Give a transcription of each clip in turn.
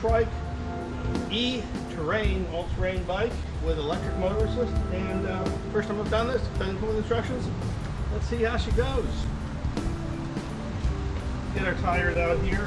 trike e-terrain, all-terrain bike with electric motor assist. And uh, first time I've done this, done with instructions. Let's see how she goes. Get our tires out. Here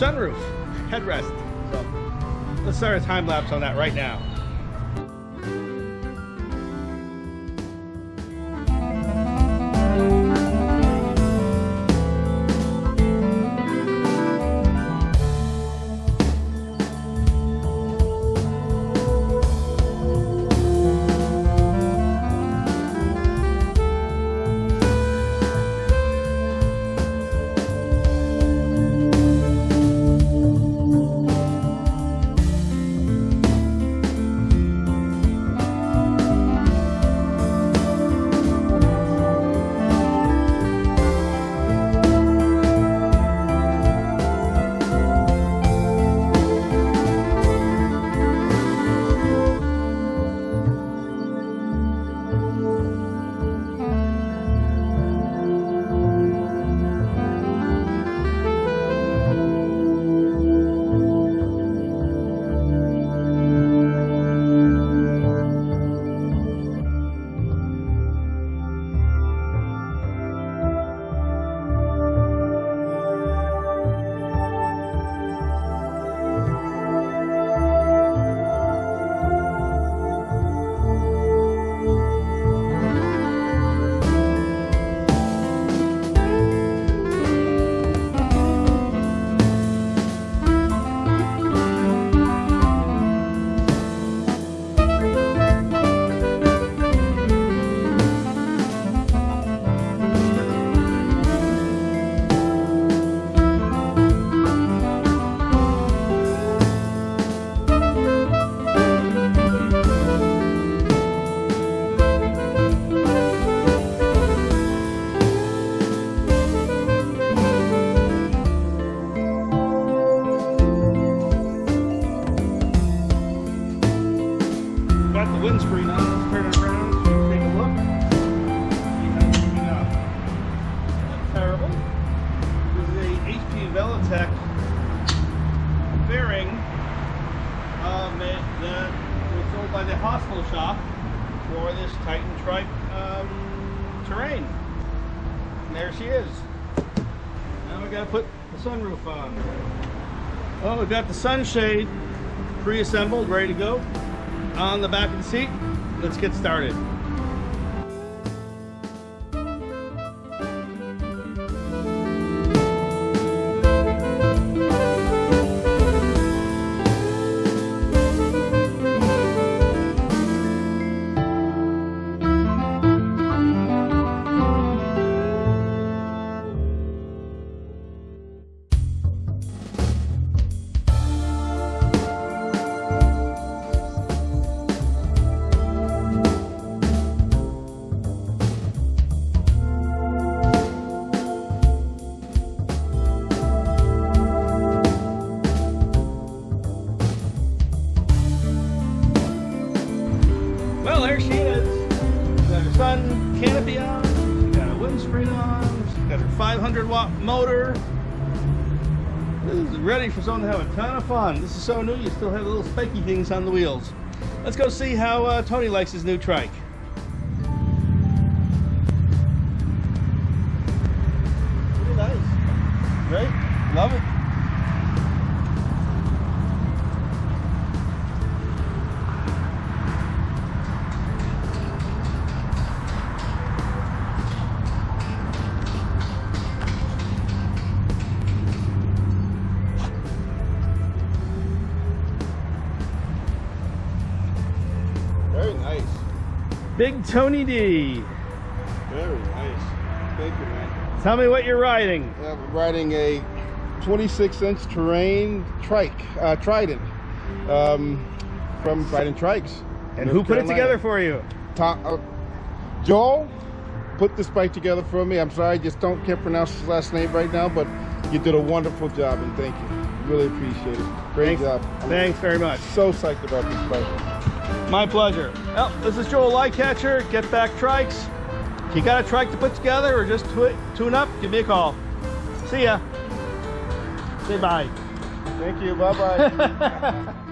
sunroof headrest. So let's start a time lapse on that right now. Made, was sold by the hospital shop for this Trident Trike um, terrain. And there she is. Now we gotta put the sunroof on. Oh, we've got the sunshade pre-assembled, ready to go on the back of the seat. Let's get started. Someone to have a ton of fun. This is so new, you still have the little spiky things on the wheels. Let's go see how uh, Tony likes his new trike. Pretty nice. Great. Love it. Very nice. Big Tony D. Very nice. Thank you, man. Tell me what you're riding. I'm riding a 26 inch terrain trike, uh, Trident, um, from Trident Trikes. And North who put it together for you? Tom, uh, Joel put this bike together for me. I'm sorry, I just don't can't pronounce his last name right now, but you did a wonderful job and thank you. Really appreciate it. Great Thanks. job. I'm Thanks very much. so psyched about this bike. My pleasure. Well, this is Joel Lightcatcher. Get Back Trikes. If you got a trike to put together or just tune up, give me a call. See ya. Say bye. Thank you. Bye bye.